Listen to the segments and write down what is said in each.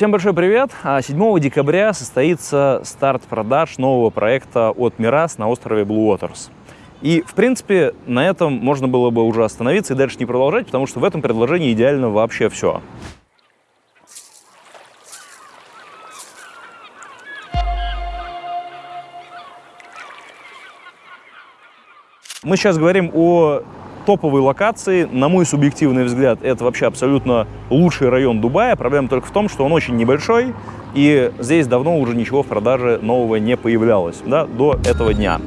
Всем большой привет! 7 а, декабря состоится старт продаж нового проекта от Мирас на острове Blue Waters. И, в принципе, на этом можно было бы уже остановиться и дальше не продолжать, потому что в этом предложении идеально вообще все. Мы сейчас говорим о топовой локации. На мой субъективный взгляд, это вообще абсолютно лучший район Дубая. Проблема только в том, что он очень небольшой, и здесь давно уже ничего в продаже нового не появлялось, да, до этого дня.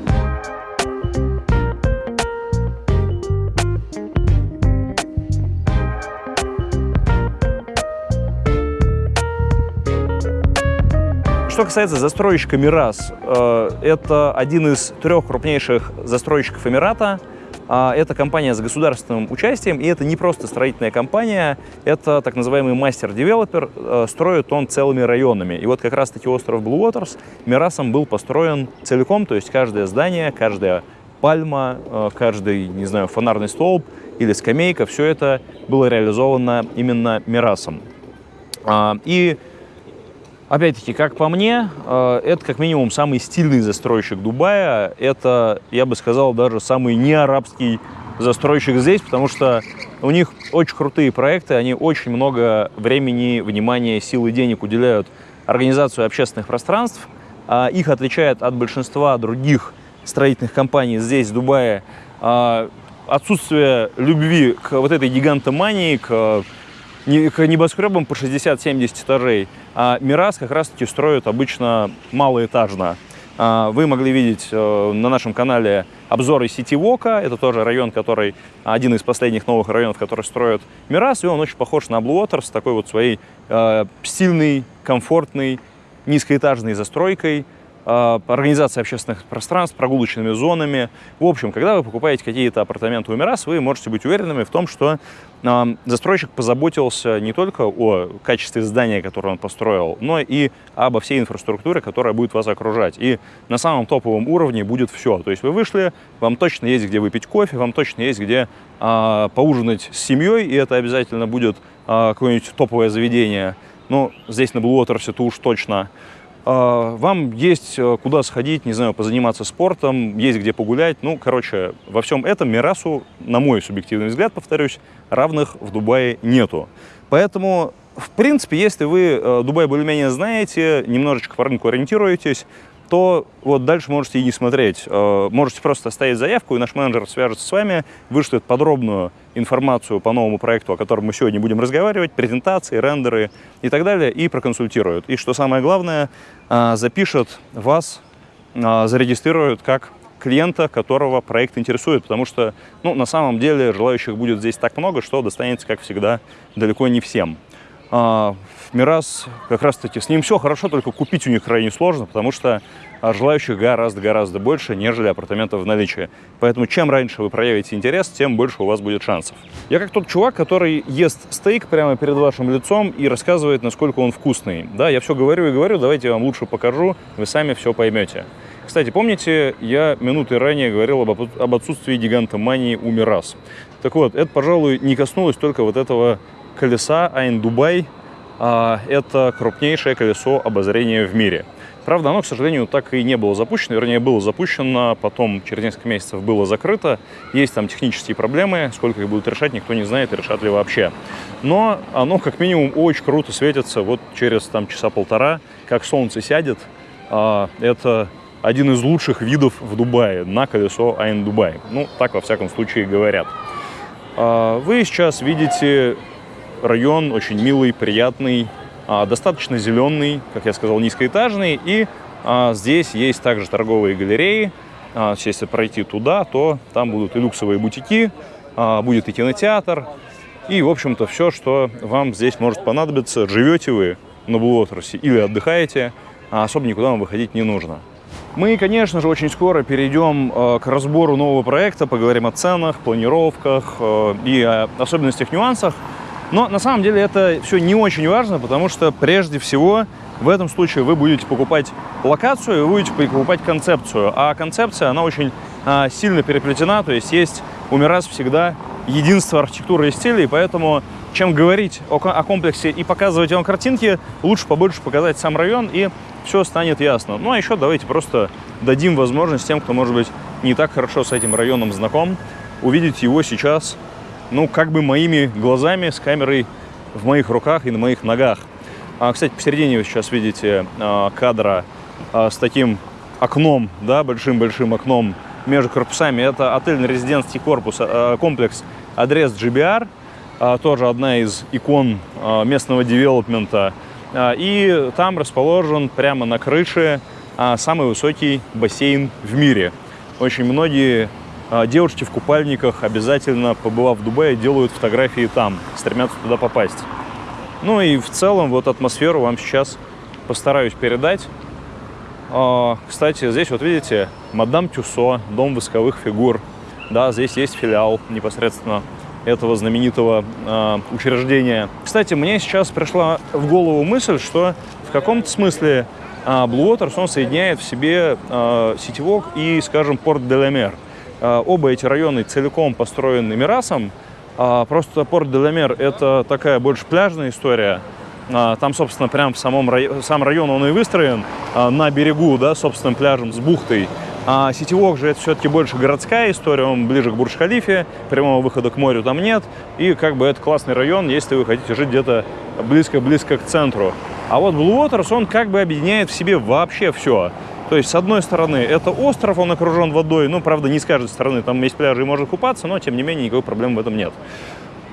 Что касается застройщика Мирас, э, это один из трех крупнейших застройщиков Эмирата – это компания с государственным участием, и это не просто строительная компания, это так называемый мастер-девелопер, э, строит он целыми районами. И вот как раз-таки остров Blue Waters Мирасом был построен целиком, то есть каждое здание, каждая пальма, э, каждый, не знаю, фонарный столб или скамейка, все это было реализовано именно Мирасом. А, и Опять-таки, как по мне, э, это как минимум самый стильный застройщик Дубая. Это, я бы сказал, даже самый неарабский застройщик здесь, потому что у них очень крутые проекты, они очень много времени, внимания, сил и денег уделяют организацию общественных пространств. А их отличает от большинства других строительных компаний здесь, в Дубае, а, отсутствие любви к вот этой гигантомании, к к небоскребам по 60-70 этажей. А Мирас как раз-таки строят обычно малоэтажно. А, вы могли видеть э, на нашем канале обзоры сети Вока. Это тоже район, который один из последних новых районов, который строят Мирас. И он очень похож на Blue Water с такой вот своей э, стильной, комфортной, низкоэтажной застройкой. А, организация общественных пространств, прогулочными зонами. В общем, когда вы покупаете какие-то апартаменты у Мирас, вы можете быть уверенными в том, что э, застройщик позаботился не только о качестве здания, которое он построил, но и обо всей инфраструктуре, которая будет вас окружать. И на самом топовом уровне будет все. То есть вы вышли, вам точно есть где выпить кофе, вам точно есть где э, поужинать с семьей, и это обязательно будет э, какое-нибудь топовое заведение. Ну, здесь на Blue Waters это уж точно. А, вам есть э, куда сходить, не знаю, позаниматься спортом, есть где погулять. Ну, короче, во всем этом Мирасу, на мой субъективный взгляд, повторюсь, равных в Дубае нету. Поэтому, в принципе, если вы э, Дубай более-менее знаете, немножечко по рынку ориентируетесь, то вот дальше можете и не смотреть. Э, можете просто оставить заявку, и наш менеджер свяжется с вами, вышлет подробную информацию по новому проекту, о котором мы сегодня будем разговаривать, презентации, рендеры и так далее, и проконсультируют. И что самое главное, э, запишет вас, э, зарегистрирует как клиента, которого проект интересует, потому что, ну, на самом деле желающих будет здесь так много, что достанется, как всегда, далеко не всем. А, Мирас как раз-таки с ним все хорошо, только купить у них крайне сложно, потому что а, желающих гораздо-гораздо больше, нежели апартаментов в наличии. Поэтому чем раньше вы проявите интерес, тем больше у вас будет шансов. Я как тот чувак, который ест стейк прямо перед вашим лицом и рассказывает, насколько он вкусный. Да, я все говорю и говорю, давайте я вам лучше покажу, вы сами все поймете. Кстати, помните, я минуты ранее говорил об, об отсутствии гигантомании у Мирас. Так вот, это, пожалуй, не коснулось только вот этого колеса Айн Дубай. А, это крупнейшее колесо обозрения в мире. Правда, оно, к сожалению, так и не было запущено, вернее, было запущено, потом через несколько месяцев было закрыто. Есть там технические проблемы, сколько их будут решать, никто не знает, решат ли вообще. Но оно, как минимум, очень круто светится вот через там часа полтора, как солнце сядет. А, это один из лучших видов в Дубае на колесо Айн Дубай. Ну, так, во всяком случае, говорят. А, вы сейчас видите район очень милый, приятный, а, достаточно зеленый, как я сказал, низкоэтажный. И а, здесь есть также торговые галереи. А, если пройти туда, то там будут и люксовые бутики, будет и кинотеатр. И, в общем-то, все, что вам здесь может понадобиться. Живете вы на Блуотерсе или отдыхаете, особо никуда вам выходить не нужно. Мы, конечно же, очень скоро перейдем к разбору нового проекта, поговорим о ценах, планировках и о особенностях, нюансах. Но на самом деле это все не очень важно, потому что прежде всего в этом случае вы будете покупать локацию, вы будете покупать концепцию. А концепция, она очень а, сильно переплетена, то есть есть у Мирас всегда единство архитектуры и стиля, и поэтому чем говорить о, о комплексе и показывать вам картинки, лучше побольше показать сам район, и все станет ясно. Ну, а еще давайте просто дадим возможность тем, кто, может быть, не так хорошо с этим районом знаком, увидеть его сейчас, ну, как бы моими глазами, с камерой в моих руках и на моих ногах. А, кстати, посередине вы сейчас видите а, кадра а, с таким окном, да, большим-большим окном между корпусами. Это отельно-резидентский корпус, а, комплекс Адрес GBR, а, тоже одна из икон а, местного девелопмента. А, и там расположен прямо на крыше а, самый высокий бассейн в мире. Очень многие девушки в купальниках, обязательно побывав в Дубае, делают фотографии там, стремятся туда попасть. Ну и в целом вот атмосферу вам сейчас постараюсь передать. А, кстати, здесь вот видите, Мадам Тюсо, дом восковых фигур. Да, здесь есть филиал непосредственно этого знаменитого э, учреждения. Кстати, мне сейчас пришла в голову мысль, что в каком-то смысле э, Blue Waters, он соединяет в себе э, сетевок и, скажем, порт Деламер. Э, оба эти районы целиком построены Мирасом. Э, просто порт Деламер – это такая больше пляжная история, там, собственно, прям в самом районе, сам район он и выстроен на берегу, да, собственным пляжем с бухтой. А сетевок же это все-таки больше городская история, он ближе к Бурдж-Халифе, прямого выхода к морю там нет. И как бы это классный район, если вы хотите жить где-то близко-близко к центру. А вот Blue Waters, он как бы объединяет в себе вообще все. То есть, с одной стороны, это остров, он окружен водой, ну, правда, не с каждой стороны, там есть пляжи и можно купаться, но, тем не менее, никакой проблем в этом нет.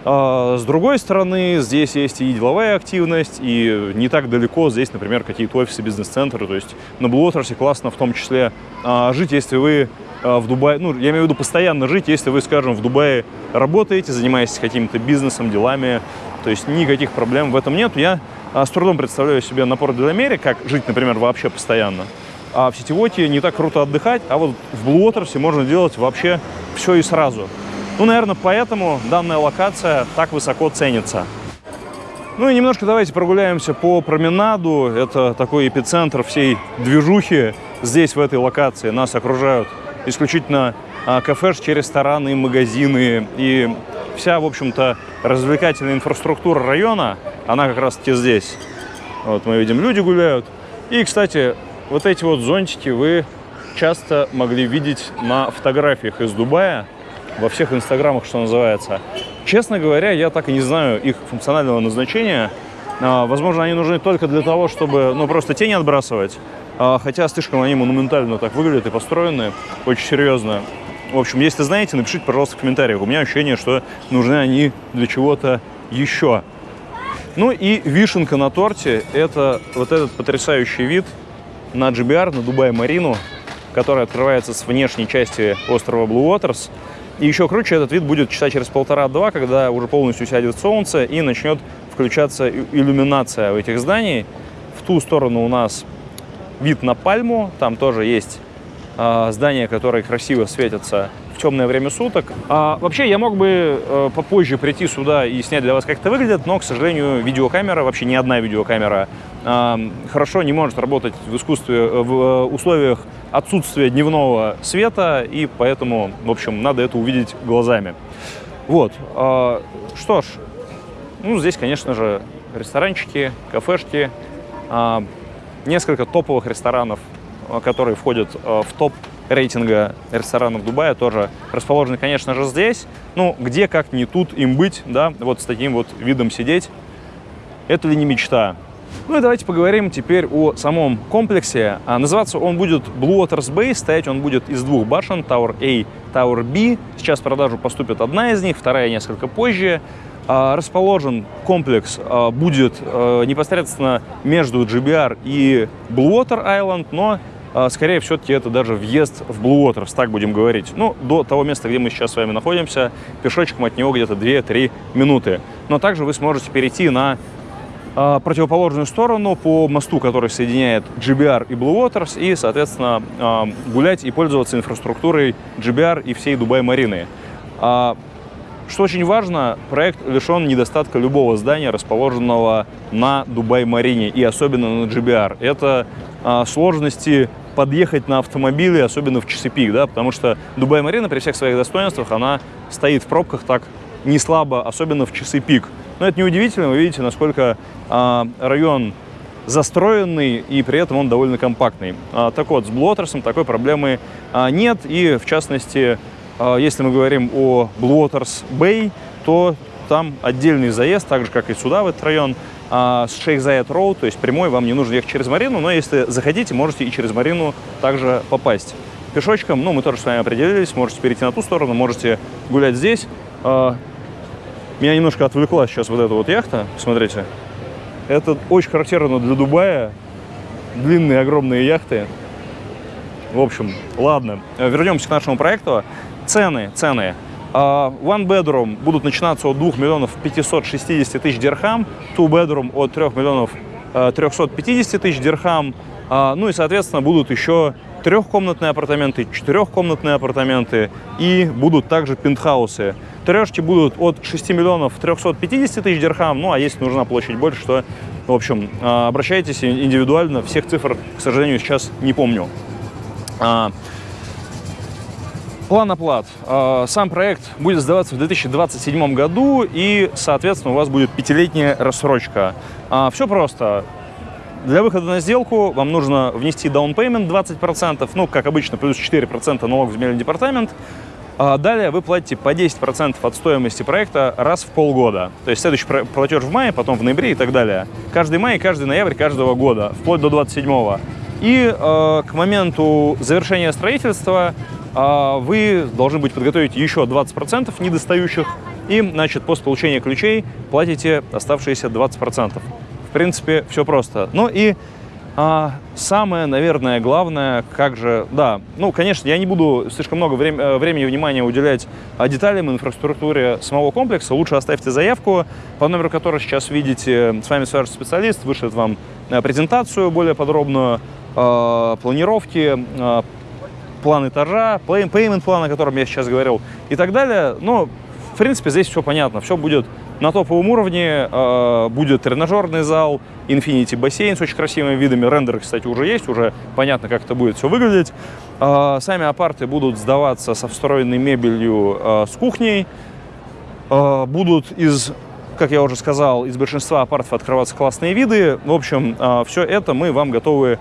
А, с другой стороны, здесь есть и деловая активность, и не так далеко здесь, например, какие-то офисы, бизнес-центры. То есть на Блуотерсе классно в том числе а, жить, если вы а, в Дубае, ну, я имею в виду постоянно жить, если вы, скажем, в Дубае работаете, занимаетесь каким-то бизнесом, делами, то есть никаких проблем в этом нет. Я с трудом представляю себе на порт Деламере, как жить, например, вообще постоянно. А в сетевоте не так круто отдыхать, а вот в Блуотерсе можно делать вообще все и сразу. Ну, наверное, поэтому данная локация так высоко ценится. Ну и немножко давайте прогуляемся по променаду. Это такой эпицентр всей движухи. Здесь, в этой локации, нас окружают исключительно а, кафешки, рестораны, магазины. И вся, в общем-то, развлекательная инфраструктура района, она как раз-таки здесь. Вот мы видим, люди гуляют. И, кстати, вот эти вот зонтики вы часто могли видеть на фотографиях из Дубая во всех инстаграмах, что называется. Честно говоря, я так и не знаю их функционального назначения. А, возможно, они нужны только для того, чтобы ну, просто тени отбрасывать. А, хотя слишком они монументально так выглядят и построены, очень серьезно. В общем, если знаете, напишите, пожалуйста, в комментариях. У меня ощущение, что нужны они для чего-то еще. Ну и вишенка на торте – это вот этот потрясающий вид на GBR, на Дубай-Марину, который открывается с внешней части острова Blue Waters. И еще круче этот вид будет часа через полтора-два, когда уже полностью сядет солнце и начнет включаться иллюминация этих зданий. В ту сторону у нас вид на Пальму, там тоже есть э, здания, которые красиво светятся темное время суток. А, вообще, я мог бы э, попозже прийти сюда и снять для вас, как это выглядит, но, к сожалению, видеокамера, вообще ни одна видеокамера, э, хорошо не может работать в искусстве, э, в э, условиях отсутствие дневного света, и поэтому, в общем, надо это увидеть глазами. Вот. А, что ж, ну, здесь, конечно же, ресторанчики, кафешки, а, несколько топовых ресторанов, а, которые входят в топ рейтинга ресторанов Дубая, тоже расположены, конечно же, здесь. Ну, где, как не тут им быть, да, вот с таким вот видом сидеть. Это ли не мечта? Ну и давайте поговорим теперь о самом комплексе. А, называться он будет Blue Waters Base, стоять он будет из двух башен, Tower A, Tower B. Сейчас в продажу поступит одна из них, вторая несколько позже. А, расположен комплекс а, будет а, непосредственно между GBR и Blue Water Island, но скорее все-таки это даже въезд в Blue Waters, так будем говорить. Ну, до того места, где мы сейчас с вами находимся, пешочком от него где-то 2-3 минуты. Но также вы сможете перейти на а, противоположную сторону по мосту, который соединяет GBR и Blue Waters, и, соответственно, а, гулять и пользоваться инфраструктурой GBR и всей Дубай-Марины. А, что очень важно, проект лишен недостатка любого здания, расположенного на Дубай-Марине, и особенно на GBR. Это сложности подъехать на автомобиле, особенно в часы пик, да, потому что Дубай-Марина при всех своих достоинствах, она стоит в пробках так не слабо, особенно в часы пик. Но это неудивительно, вы видите, насколько а, район застроенный, и при этом он довольно компактный. А, так вот, с Waters такой проблемы а, нет, и в частности, а, если мы говорим о Waters Bay, то там отдельный заезд, так же, как и сюда, в этот район, а, с Шейх Заяд Роу, то есть прямой, вам не нужно ехать через Марину, но если захотите, можете и через Марину также попасть. Пешочком, ну, мы тоже с вами определились, можете перейти на ту сторону, можете гулять здесь. А, меня немножко отвлекла сейчас вот эта вот яхта, смотрите. Это очень характерно для Дубая, длинные огромные яхты. В общем, ладно, вернемся к нашему проекту. Цены, цены. Uh, one bedroom будут начинаться от 2 миллионов 560 тысяч дирхам, two bedroom от 3 миллионов uh, 350 тысяч дирхам, uh, ну и, соответственно, будут еще трехкомнатные апартаменты, четырехкомнатные апартаменты и будут также пентхаусы. Трешки будут от 6 миллионов 350 тысяч дирхам, ну а если нужна площадь больше, то, в общем, обращайтесь индивидуально, всех цифр, к сожалению, сейчас не помню. План оплат. А, сам проект будет сдаваться в 2027 году, и, соответственно, у вас будет пятилетняя рассрочка. А, Все просто. Для выхода на сделку вам нужно внести down payment 20%, ну, как обычно, плюс 4% налог в земельный департамент. А далее вы платите по 10% от стоимости проекта раз в полгода. То есть следующий платеж в мае, потом в ноябре и так далее. Каждый май каждый ноябрь каждого года, вплоть до 27 -го. И э, к моменту завершения строительства вы должны быть подготовить еще 20% недостающих, и, значит, после получения ключей платите оставшиеся 20%. В принципе, все просто. Ну и а, самое, наверное, главное, как же, да, ну, конечно, я не буду слишком много э, времени и внимания уделять а, деталям инфраструктуре самого комплекса. Лучше оставьте заявку, по номеру которой сейчас видите. С вами свяжется специалист, вышлет вам э, презентацию более подробную, э, планировки, план этажа, payment план, о котором я сейчас говорил, и так далее. Но, в принципе, здесь все понятно. Все будет на топовом уровне. Э, будет тренажерный зал, Infinity бассейн с очень красивыми видами. Рендеры, кстати, уже есть, уже понятно, как это будет все выглядеть. Э, сами апарты будут сдаваться со встроенной мебелью э, с кухней. Будут из как я уже сказал, из большинства апартов открываться классные виды. В общем, все это мы вам готовы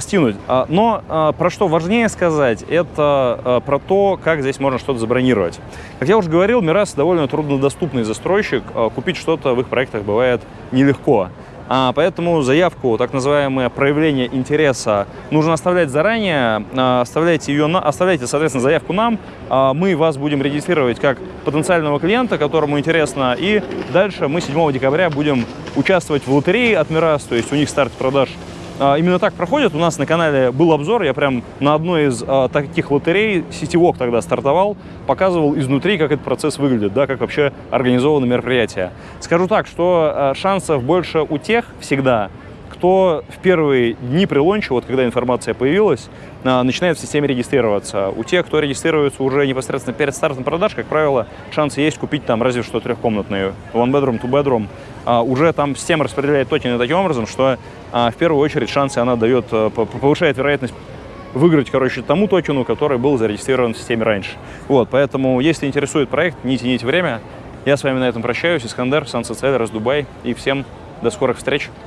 стянуть. А, но а, про что важнее сказать, это про то, как здесь можно что-то забронировать. Как я уже говорил, Мирас довольно труднодоступный застройщик. Купить что-то в их проектах бывает нелегко. А, поэтому заявку, так называемое проявление интереса, нужно оставлять заранее. Оставляйте, ее оставляйте, соответственно, заявку нам. Мы вас будем регистрировать как потенциального клиента, которому интересно. И дальше мы 7 декабря будем участвовать в лотерее от Мирас, то есть у них старт продаж а, именно так проходит. У нас на канале был обзор, я прям на одной из а, таких лотерей, сетевок тогда стартовал, показывал изнутри, как этот процесс выглядит, да, как вообще организовано мероприятие. Скажу так, что а, шансов больше у тех всегда, кто в первые дни при лонче, вот когда информация появилась, а, начинает в системе регистрироваться. У тех, кто регистрируется уже непосредственно перед стартом продаж, как правило, шансы есть купить там разве что трехкомнатные, one bedroom, two bedroom. А, уже там система распределяет токены таким образом, что а, в первую очередь шансы она дает, повышает вероятность выиграть, короче, тому токену, который был зарегистрирован в системе раньше. Вот, поэтому, если интересует проект, не тяните время. Я с вами на этом прощаюсь. Искандер, Сан Социаль, Дубай. И всем до скорых встреч.